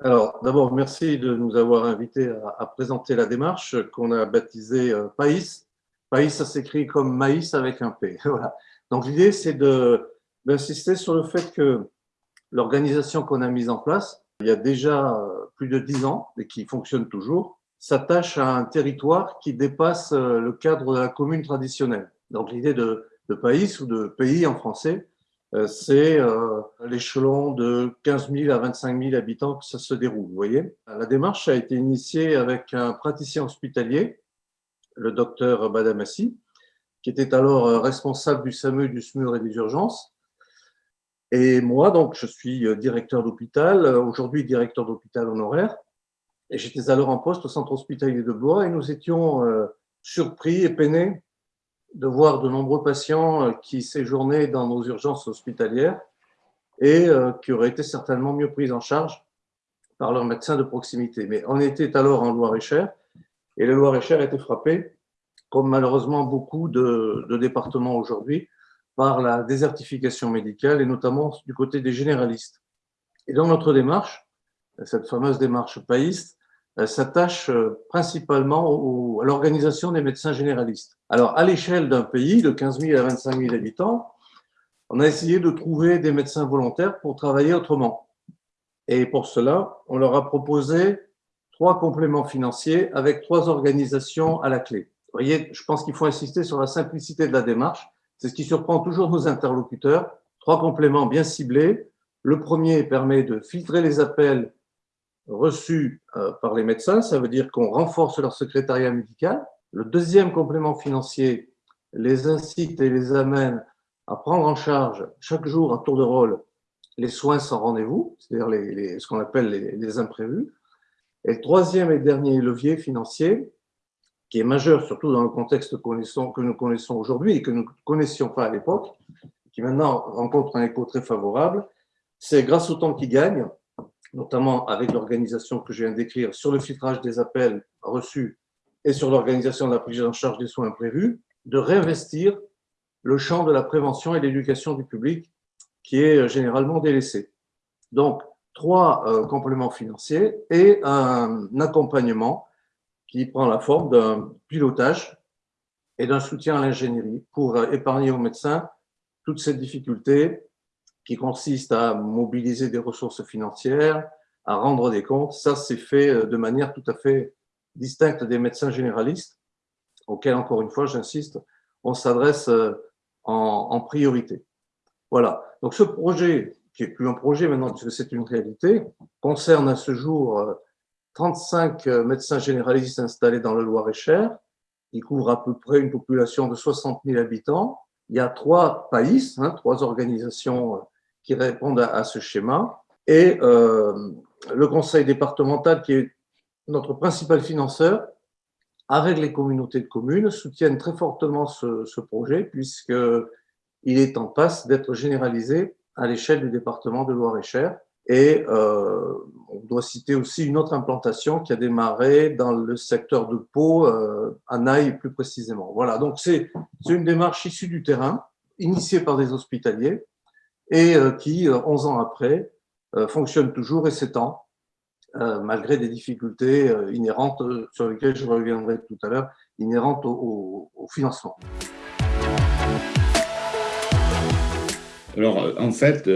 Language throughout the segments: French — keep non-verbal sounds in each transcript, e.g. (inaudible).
Alors, d'abord, merci de nous avoir invités à, présenter la démarche qu'on a baptisée euh, PAIS. PAIS, ça s'écrit comme maïs avec un P. (laughs) Voilà. Donc, l'idée, c'est d'insister sur le fait que l'organisation qu'on a mise en place, il y a déjà euh, plus de dix ans et qui fonctionne toujours, s'attache à un territoire qui dépasse euh, le cadre de la commune traditionnelle. Donc, l'idée de, de PAIS ou de pays en français, euh, c'est l'échelon de 15 000 à 25 000 habitants que ça se déroule. Vous voyez La démarche a été initiée avec un praticien hospitalier, le docteur Badamassi, qui était alors euh, responsable du SAMU, du SMUR et des urgences. Et moi, donc, je suis directeur d'hôpital, aujourd'hui directeur d'hôpital honoraire. Et j'étais alors en poste au centre hospitalier de Blois et nous étions surpris et peinés de voir de nombreux patients euh, qui séjournaient dans nos urgences hospitalières et euh, qui auraient été certainement mieux pris en charge par leur médecin de proximité. Mais on était alors en Loire-et-Cher et le Loire-et-Cher était frappé, comme malheureusement beaucoup de, départements aujourd'hui, par la désertification médicale et notamment du côté des généralistes. Et dans notre démarche, cette fameuse démarche païste, euh, s'attache euh, principalement à l'organisation des médecins généralistes. Alors, à l'échelle d'un pays de 15 000 à 25 000 habitants, on a essayé de trouver des médecins volontaires pour travailler autrement. Et pour cela, on leur a proposé trois compléments financiers avec trois organisations à la clé. Vous voyez, je pense qu'il faut insister sur la simplicité de la démarche. C'est ce qui surprend toujours nos interlocuteurs. Trois compléments bien ciblés. Le premier permet de filtrer les appels reçus euh, par les médecins, ça veut dire qu'on renforce leur secrétariat médical. Le deuxième complément financier les incite et les amène à prendre en charge chaque jour à tour de rôle les soins sans rendez-vous, c'est-à-dire ce qu'on appelle les, imprévus. Et troisième et dernier levier financier, qui est majeur surtout dans le contexte que nous connaissons aujourd'hui et que nous ne connaissions pas à l'époque, qui maintenant rencontre un écho très favorable, c'est grâce au temps qu'ils gagnent, notamment avec l'organisation que je viens d'écrire sur le filtrage des appels reçus et sur l'organisation de la prise en charge des soins prévus, de réinvestir le champ de la prévention et l'éducation du public qui est généralement délaissé. Donc, trois euh, compléments financiers et un accompagnement qui prend la forme d'un pilotage et d'un soutien à l'ingénierie pour euh, épargner aux médecins toutes ces difficultés qui consiste à mobiliser des ressources financières, à rendre des comptes. Ça, c'est fait euh, de manière tout à fait distincte des médecins généralistes, auxquels, encore une fois, j'insiste, on s'adresse euh, en, priorité. Voilà. Donc, ce projet, qui est plus un projet maintenant, puisque c'est une réalité, concerne à ce jour 35 euh, médecins généralistes installés dans le Loir-et-Cher. Il couvre à peu près une population de 60 000 habitants. Il y a trois pays, hein, trois organisations qui répondent à, ce schéma. Et euh, le conseil départemental, qui est notre principal financeur, avec les communautés de communes, soutiennent très fortement ce, ce projet, puisqu'il est en passe d'être généralisé à l'échelle du département de Loire-et-Cher. Et euh, on doit citer aussi une autre implantation qui a démarré dans le secteur de Pau, euh, à Naï plus précisément. Voilà, donc c'est une démarche issue du terrain, initiée par des hospitaliers, et euh, qui, 11 euh, ans après, euh, fonctionne toujours et s'étend, malgré des difficultés inhérentes, sur lesquelles je reviendrai tout à l'heure, inhérentes au, financement. Alors, en fait,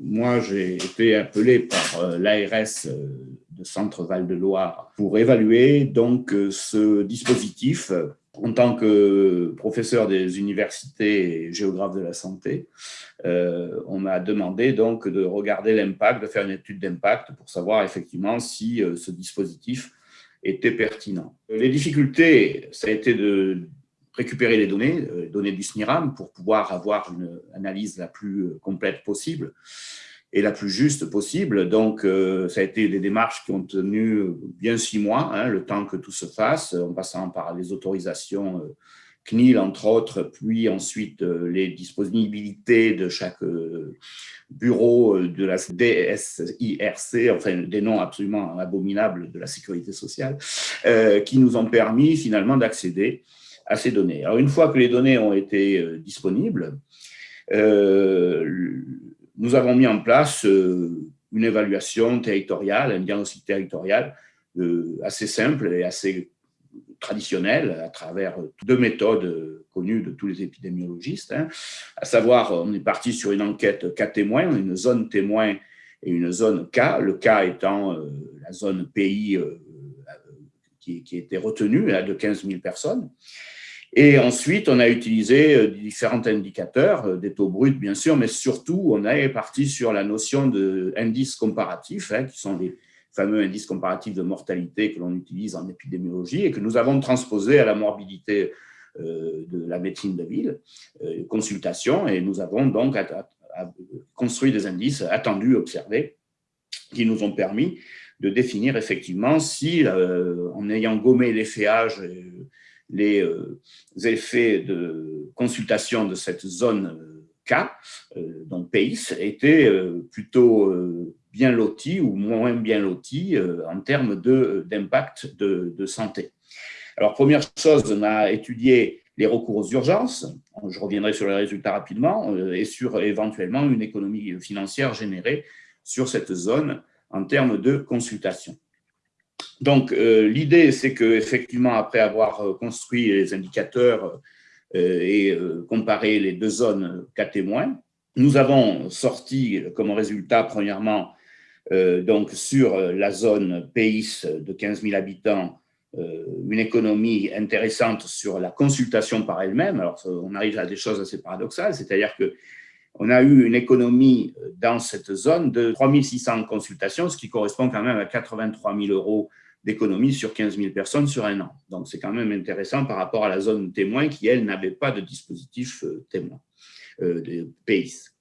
moi, j'ai été appelé par l'ARS de Centre Val-de-Loire pour évaluer donc ce dispositif en tant que professeur des universités et géographe de la santé, euh, on m'a demandé donc de regarder l'impact, de faire une étude d'impact pour savoir effectivement si euh, ce dispositif était pertinent. Les difficultés, ça a été de récupérer les données, euh, les données du SNIRAM, pour pouvoir avoir une analyse la plus complète possible et la plus juste possible. Donc, euh, ça a été des démarches qui ont tenu bien six mois, hein, le temps que tout se fasse, en passant par les autorisations euh, CNIL, entre autres, puis ensuite les disponibilités de chaque bureau de la DSIRC, enfin des noms absolument abominables de la sécurité sociale, qui nous ont permis finalement d'accéder à ces données. Alors, une fois que les données ont été disponibles, nous avons mis en place une évaluation territoriale, un diagnostic territorial assez simple et assez traditionnel à travers deux méthodes connues de tous les épidémiologistes, hein. à savoir, on est parti sur une enquête cas témoins, une zone témoin et une zone cas, le cas étant euh, la zone pays euh, qui, qui, était retenue de 15 000 personnes. Et ensuite, on a utilisé euh, différents indicateurs, des taux bruts bien sûr, mais surtout, on est parti sur la notion d'indices comparatifs, hein, qui sont les, fameux indice comparatif de mortalité que l'on utilise en épidémiologie et que nous avons transposé à la morbidité euh, de la médecine de ville, euh, consultation, et nous avons donc construit des indices attendus, observés, qui nous ont permis de définir effectivement si, euh, en ayant gommé l'efféage, les effets de consultation de cette zone K, donc PACE, étaient plutôt bien lotis ou moins bien lotis euh, en termes d'impact de, de, santé. Alors, première chose, on a étudié les recours aux urgences, je reviendrai sur les résultats rapidement, euh, et sur éventuellement une économie financière générée sur cette zone en termes de consultation. Donc, euh, l'idée, c'est qu'effectivement, après avoir construit les indicateurs et comparé les deux zones cas témoins, nous avons sorti comme résultat, premièrement, euh, donc sur euh, la zone PAIS de 15 000 habitants, euh, une économie intéressante sur la consultation par elle-même. Alors, on arrive à des choses assez paradoxales, c'est-à-dire que on a eu une économie dans cette zone de 3 600 consultations, ce qui correspond quand même à 83 000 euros d'économie sur 15 000 personnes sur un an. Donc, c'est quand même intéressant par rapport à la zone témoin qui, elle, n'avait pas de dispositif témoin de PAIS.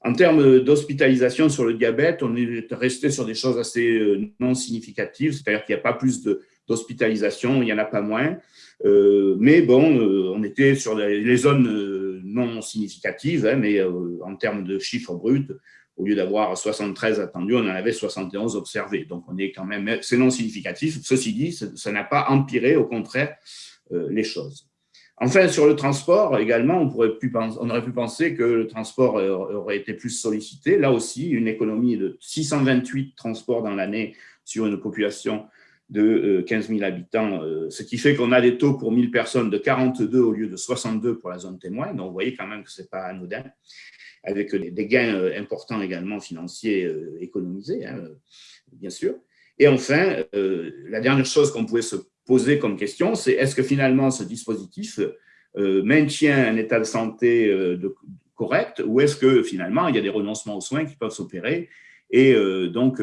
En termes d'hospitalisation sur le diabète, on est resté sur des choses assez euh, non significatives, c'est-à-dire qu'il n'y a pas plus d'hospitalisation, il n'y en a pas moins. Euh, mais bon, euh, on était sur les zones non significatives, hein, mais en termes de chiffres bruts, au lieu d'avoir 73 attendus, on en avait 71 observés. Donc, on est quand même, c'est non significatif. Ceci dit, ça n'a pas empiré, au contraire, les choses. Enfin, sur le transport également, on, pourrait on aurait pu penser que le transport aurait été plus sollicité. Là aussi, une économie de 628 transports dans l'année sur une population de 15 euh, 000 habitants, euh, ce qui fait qu'on a des taux pour 1000 personnes de 42 au lieu de 62 pour la zone témoin. Donc, vous voyez quand même que ce n'est pas anodin, avec des gains euh, importants également financiers économisés, hein, bien sûr. Et enfin, la dernière chose qu'on pouvait se poser comme question, c'est est-ce que finalement ce dispositif maintient un état de santé correct ou est-ce que finalement il y a des renoncements aux soins qui peuvent s'opérer et donc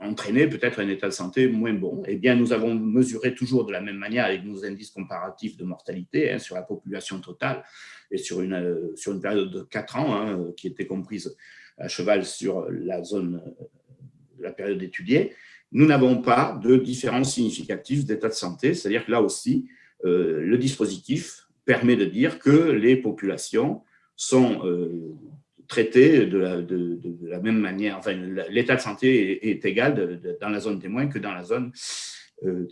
entraîner peut-être un état de santé moins bon. Eh bien, nous avons mesuré toujours de la même manière avec nos indices comparatifs de mortalité hein, sur la population totale et sur une, sur une période de 4 ans hein, qui était comprise à cheval sur la zone, la période étudiée. Nous n'avons pas de différence significative d'état de santé, c'est-à-dire que là aussi, euh, le dispositif permet de dire que les populations sont euh, traitées de la, même manière, enfin, l'état de santé est, égal dans la zone témoin que dans la zone euh,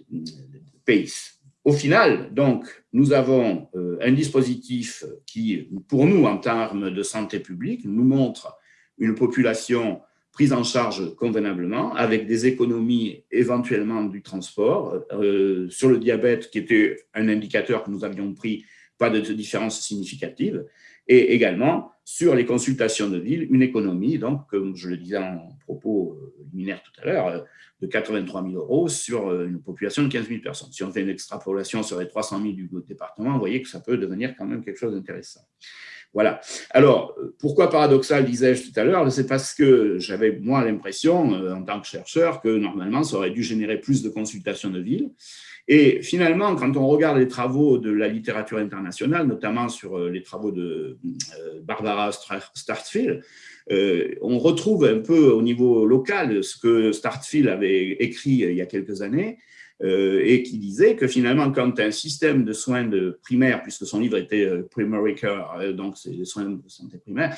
PACE. Au final, donc, nous avons un dispositif qui, pour nous, en termes de santé publique, nous montre une population prise en charge convenablement, avec des économies éventuellement du transport. Euh, sur le diabète, qui était un indicateur que nous avions pris, pas de différence significative. Et également, sur les consultations de ville, une économie, donc, comme je le disais en propos euh, liminaire tout à l'heure, euh, de 83 000 euros sur une population de 15 000 personnes. Si on fait une extrapolation sur les 300 000 du département, vous voyez que ça peut devenir quand même quelque chose d'intéressant. Voilà. Alors, pourquoi paradoxal, disais-je tout à l'heure C'est parce que j'avais, moi, l'impression, euh, en tant que chercheur, que normalement, ça aurait dû générer plus de consultations de ville. Et finalement, quand on regarde les travaux de la littérature internationale, notamment sur euh, les travaux de euh, Barbara Startfield, on retrouve un peu au niveau local ce que Startfield avait écrit il y a quelques années, et qui disait que finalement, quand un système de soins de primaire, puisque son livre était euh, Primary Care, donc c'est les soins de santé primaire,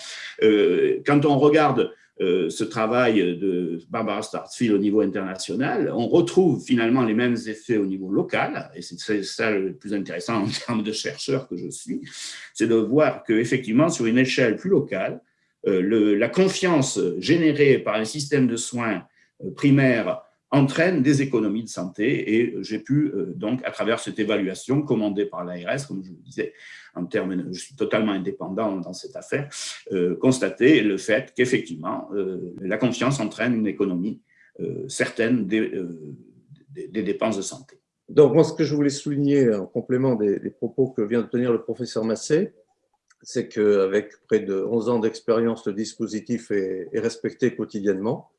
quand on regarde ce travail de Barbara Startfield au niveau international, on retrouve finalement les mêmes effets au niveau local, et c'est ça le plus intéressant en termes de chercheur que je suis, c'est de voir qu'effectivement, sur une échelle plus locale, le, la confiance générée par un système de soins primaire entraîne des économies de santé et j'ai pu euh, donc à travers cette évaluation commandée par l'ARS, comme je le disais, en termes, je suis totalement indépendant dans cette affaire, euh, constater le fait qu'effectivement euh, la confiance entraîne une économie certaine des, dépenses de santé. Donc moi ce que je voulais souligner en complément des, propos que vient de tenir le professeur Massé, c'est qu'avec près de 11 ans d'expérience, le dispositif est, respecté quotidiennement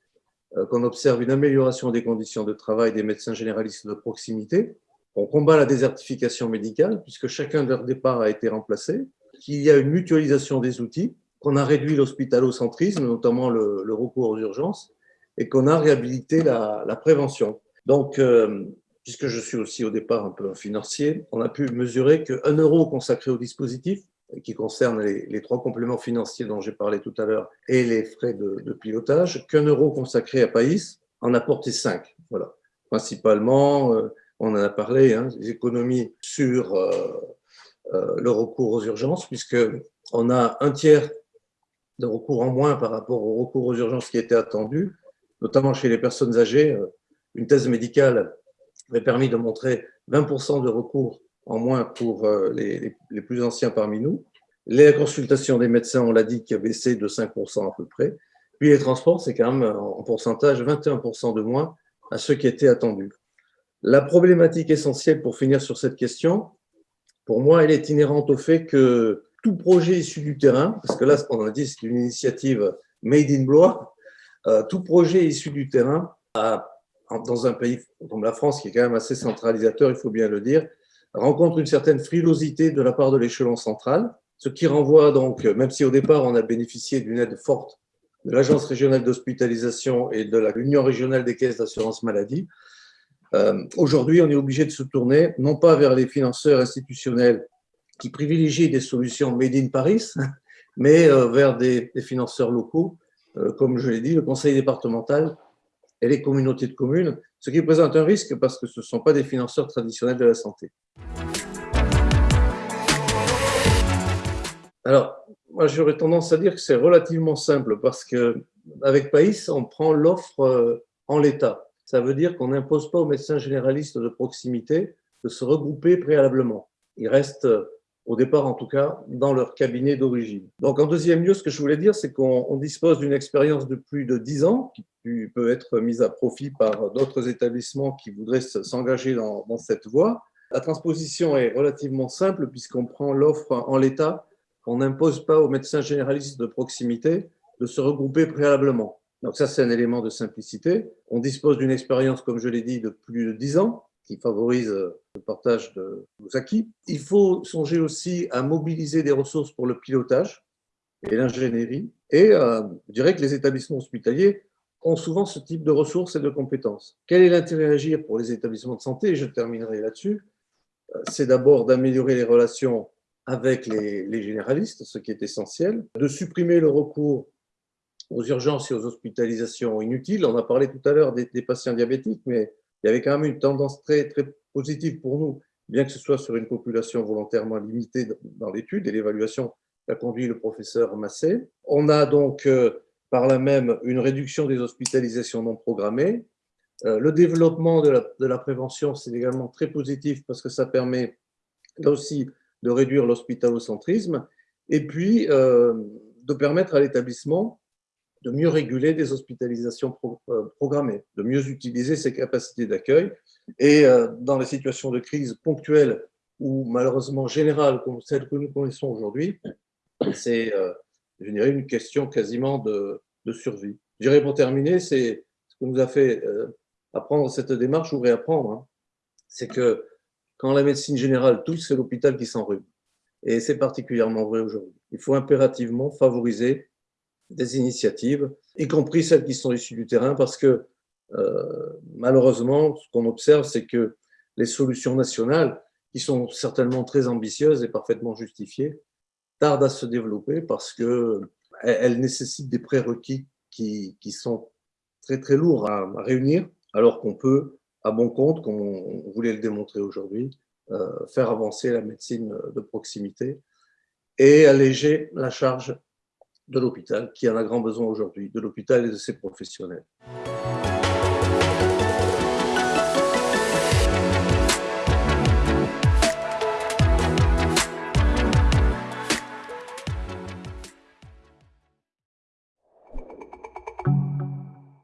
qu'on observe une amélioration des conditions de travail des médecins généralistes de proximité. On combat la désertification médicale puisque chacun de leur départ a été remplacé, qu'il y a une mutualisation des outils, qu'on a réduit l'hospitalocentrisme, notamment le, recours aux urgences, et qu'on a réhabilité la, prévention. Donc, euh, puisque je suis aussi au départ un peu financier, on a pu mesurer qu'un euro consacré au dispositif qui concerne les, trois compléments financiers dont j'ai parlé tout à l'heure et les frais de, pilotage, qu'un euro consacré à Païs en a porté cinq. Voilà. Principalement, euh, on en a parlé, hein, économies sur euh, euh, le recours aux urgences, puisqu'on a un tiers de recours en moins par rapport au recours aux urgences qui était attendu, notamment chez les personnes âgées. Une thèse médicale avait permis de montrer 20% de recours en moins pour euh, les, plus anciens parmi nous. Les consultations des médecins, on l'a dit, qui a baissé de 5% à peu près. Puis les transports, c'est quand même en pourcentage 21% de moins à ceux qui étaient attendus. La problématique essentielle pour finir sur cette question, pour moi, elle est inhérente au fait que tout projet issu du terrain, parce que là, ce qu'on a dit, c'est une initiative made in Blois, euh, tout projet issu du terrain, dans un pays comme la France, qui est quand même assez centralisateur, il faut bien le dire, rencontre une certaine frilosité de la part de l'échelon central, ce qui renvoie donc, même si au départ on a bénéficié d'une aide forte de l'Agence régionale d'hospitalisation et de l'Union régionale des caisses d'assurance maladie, euh, aujourd'hui on est obligé de se tourner non pas vers les financeurs institutionnels qui privilégient des solutions made in Paris, (laughs) mais euh, vers des, financeurs locaux, euh, comme je l'ai dit, le conseil départemental et les communautés de communes, ce qui présente un risque parce que ce ne sont pas des financeurs traditionnels de la santé. Alors, moi j'aurais tendance à dire que c'est relativement simple parce qu'avec PAIS, on prend l'offre euh, en l'état. Ça veut dire qu'on n'impose pas aux médecins généralistes de proximité de se regrouper préalablement. Ils restent au départ en tout cas, dans leur cabinet d'origine. Donc en deuxième lieu, ce que je voulais dire, c'est qu'on dispose d'une expérience de plus de 10 ans qui peut être mise à profit par d'autres établissements qui voudraient s'engager dans, cette voie. La transposition est relativement simple puisqu'on prend l'offre en l'état, on n'impose pas aux médecins généralistes de proximité de se regrouper préalablement. Donc ça, c'est un élément de simplicité. On dispose d'une expérience, comme je l'ai dit, de plus de 10 ans qui favorise euh, le partage de nos acquis. Il faut songer aussi à mobiliser des ressources pour le pilotage et l'ingénierie. Et euh, je dirais que les établissements hospitaliers ont souvent ce type de ressources et de compétences. Quel est l'intérêt à agir pour les établissements de santé? Je terminerai là-dessus. Euh, c'est d'abord d'améliorer les relations avec les, généralistes, ce qui est essentiel, de supprimer le recours aux urgences et aux hospitalisations inutiles. On a parlé tout à l'heure des, des patients diabétiques, mais il y avait quand même une tendance très, très positive pour nous, bien que ce soit sur une population volontairement limitée dans l'étude, et l'évaluation qu'a conduit le professeur Massé. On a donc euh, par là même une réduction des hospitalisations non programmées. Euh, le développement de la, prévention, c'est également très positif parce que ça permet là aussi de réduire l'hospitalocentrisme et puis euh, de permettre à l'établissement de mieux réguler des hospitalisations euh, programmées, de mieux utiliser ses capacités d'accueil. Et euh, dans les situations de crise ponctuelles ou malheureusement générales comme celles que nous connaissons aujourd'hui, c'est, euh, une question quasiment de, survie. Je dirais pour terminer, c'est ce que nous a fait apprendre cette démarche ou réapprendre, hein. c'est que quand la médecine générale touche, c'est l'hôpital qui s'enrhume. Et c'est particulièrement vrai aujourd'hui. Il faut impérativement favoriser des initiatives, y compris celles qui sont issues du terrain, parce que malheureusement, ce qu'on observe, c'est que les solutions nationales, qui sont certainement très ambitieuses et parfaitement justifiées, tardent à se développer parce qu'elles nécessitent des prérequis qui, qui, sont très très lourds à, réunir, alors qu'on peut, à bon compte, comme on voulait le démontrer aujourd'hui, euh, faire avancer la médecine de proximité et alléger la charge de l'hôpital, qui en a grand besoin aujourd'hui, de l'hôpital et de ses professionnels.